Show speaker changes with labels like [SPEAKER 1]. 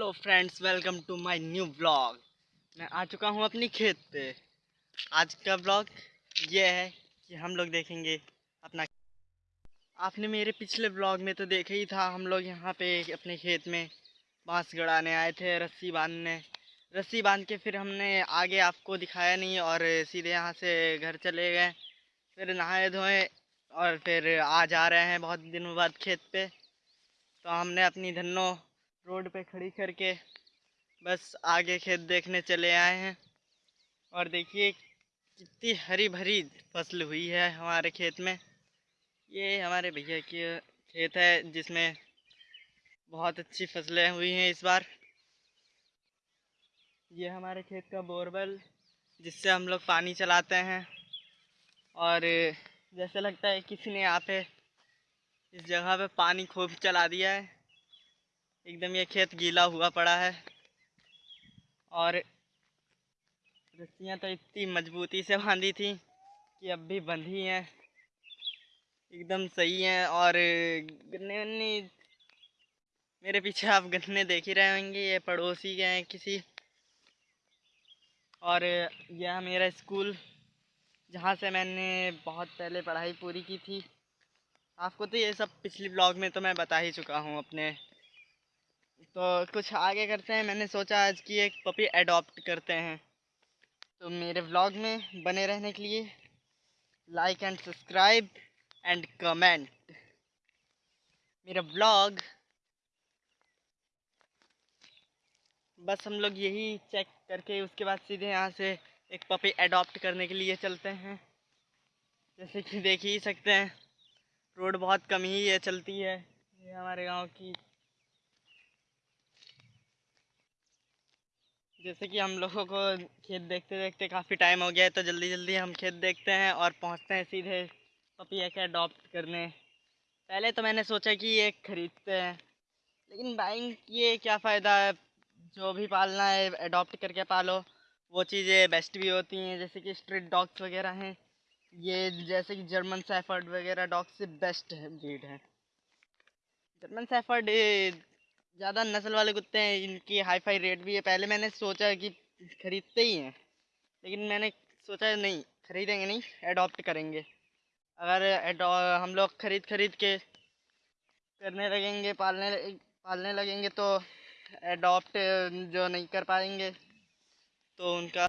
[SPEAKER 1] Hello friends welcome to my new blog मैं आ चुका हूँ अपनी खेत पे। आज का ब्लॉग ये है कि हम लोग देखेंगे अपना आपने मेरे पिछले ब्लॉग में तो देखा ही था, हम लोग यहाँ पे अपने खेत में बाँस गड़ाने आए थे, रस्सी बांधने। रस्सी बाँध के फिर हमने आगे आपको दिखाया नहीं और सीधे यहाँ से घर चले गए। फिर नहाए धोए और फिर आज आ रहे हैं बहुत दिनों बाद खेत पे। तो हमने अपनी धन्नो रोड पे खड़ी करके बस आगे खेत देखने चले आए हैं। और देखिए कितनी हरी भरी फ़सल हुई है हमारे खेत में। ये हमारे भैया की खेत है जिसमें बहुत अच्छी फ़सलें हुई हैं इस बार। ये हमारे खेत का बोरवेल जिससे हम लोग पानी चलाते हैं। और जैसे लगता है किसी ने यहाँ पे इस जगह पे पानी खूब चला दिया है। एकदम ये खेत गीला हुआ पड़ा है। और रस्सियाँ तो इतनी मजबूती से बांधी थी कि अब भी बंधी हैं। एकदम सही हैं और गन्ने वन्ने मेरे पीछे आप गन्ने देख ही रहे होंगे, ये पड़ोसी के हैं किसी। और यह मेरा स्कूल, जहाँ से मैंने बहुत पहले पढ़ाई पूरी की थी। आपको तो ये सब पिछली ब्लॉग में तो मैं बता ही चुका हूँ अपने तो कुछ आगे करते हैं। मैंने सोचा आज की एक पपी अडॉप्ट करते हैं। तो मेरे व्लॉग में बने रहने के लिए like and subscribe and comment मेरा व्लॉग बस हम लोग यही चेक करके उसके बाद सीधे यहाँ से एक पपी अडॉप्ट करने के लिए चलते हैं। जैसे कि देख ही सकते हैं, रोड बहुत कम ही है, चलती है। ये हमारे गाँव की जैसे कि हम लोगों को खेत देखते देखते काफ़ी टाइम हो गया है तो जल्दी जल्दी हम खेत देखते हैं और पहुँचते हैं सीधे पपिया के अडॉप्ट करने। पहले तो मैंने सोचा कि ये ख़रीदते हैं, लेकिन बाइंग ये क्या फ़ायदा है? जो भी पालना है अडॉप्ट करके पालो। वो चीज़ें बेस्ट भी होती हैं, जैसे कि स्ट्रीट डॉग्स वगैरह हैं। ये जैसे कि जर्मन सैफर्ड वगैरह डॉग्स से बेस्ट ब्रीड है। जर्मन सैफर्ड ज़्यादा नस्ल वाले कुत्ते हैं, इनकी हाई फाई रेट भी है। पहले मैंने सोचा कि ख़रीदते ही हैं, लेकिन मैंने सोचा नहीं, ख़रीदेंगे नहीं एडॉप्ट करेंगे। अगर हम लोग ख़रीद ख़रीद के करने लगेंगे, पालने पालने लगेंगे तो एडॉप्ट जो नहीं कर पाएँगे तो उनका